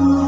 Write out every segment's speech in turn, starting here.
Oh.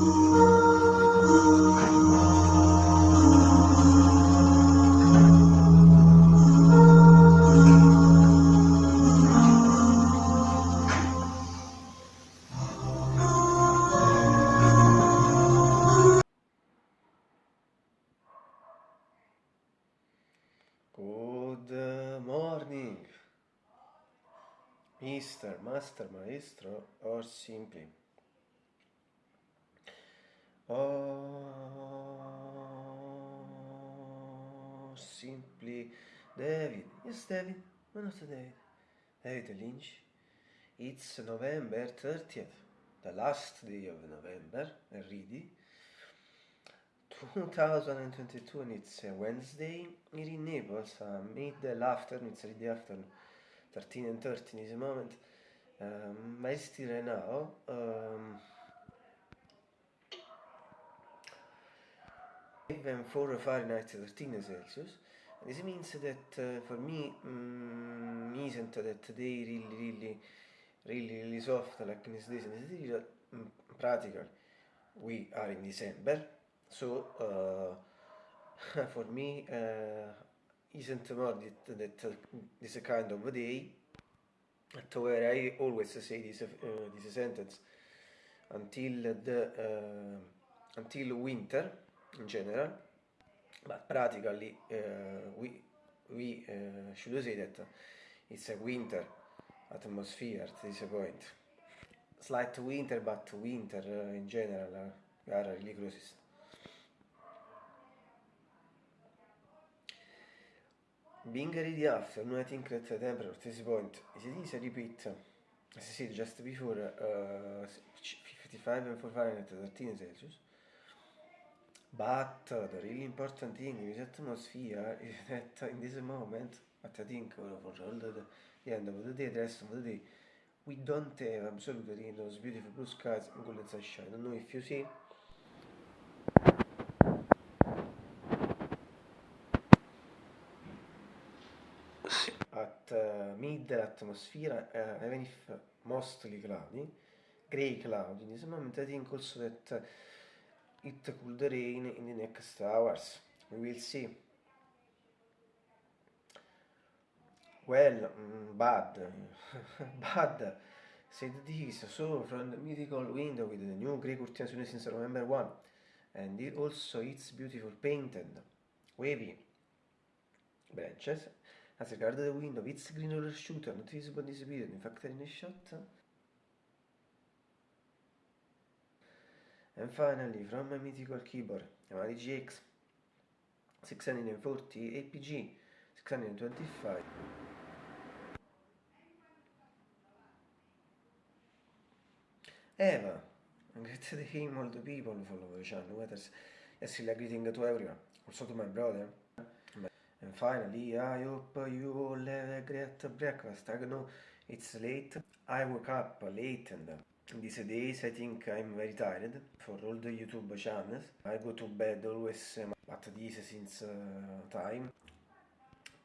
Good morning, Mr. Master, Maestro, or simply. Or simply David. Yes, David. Why not David? David Lynch. It's November 30th, the last day of November, ready. 2022 and it's a Wednesday here in Naples, uh, middle afternoon, it's already afternoon, 13 and 13 is a moment. Um, it's still now. Um, even 4 Fahrenheit 13 Celsius. This means that uh, for me um, isn't that today really really really really soft like in these days and this is um, practical. We are in December so uh, for me uh, isn't more that, that uh, this kind of day to where I always say this, uh, this sentence until the uh, until winter in general but practically uh, we we should say that it's a winter atmosphere at this point. Slight winter but winter in general are really closest Being ready after, I think that the temperature at this point. Is it is a repeat, as I said just before, uh, 55 and 4 Fahrenheit 13 Celsius. But uh, the really important thing in this atmosphere is that in this moment, but I think for all the, end of the day, the rest of the day, we don't have absolutely those beautiful blue skies and golden sunshine. I don't know if you see at uh, mid atmosphere, uh, even if mostly cloudy, gray cloudy in this moment, I think also that it could rain in the next hours. We will see. Well, mm, bad, bad, said this, so from the mythical window with the new grey curtains since November 1, and it also it's beautiful painted, wavy branches As regard the window, it's green roller not visible in in fact in a shot. And finally, from my mythical keyboard, Yamaha GX 640 APG 625. Eva, great day all the people follow the channel, whether yes, greeting to everyone, also to my brother. And finally, I hope you all have a great breakfast. I know it's late. I woke up late and these days I think I'm very tired for all the YouTube channels. I go to bed always um, at this since uh, time.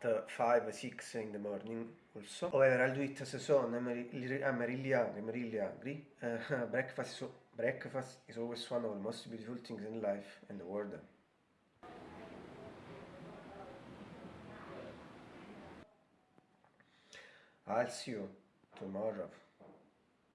At 5, 6 in the morning also. However, I'll do it as a son. I'm, really, I'm really hungry. I'm really hungry. Uh, breakfast, so, breakfast is always one of the most beautiful things in life and the world. I'll see you tomorrow.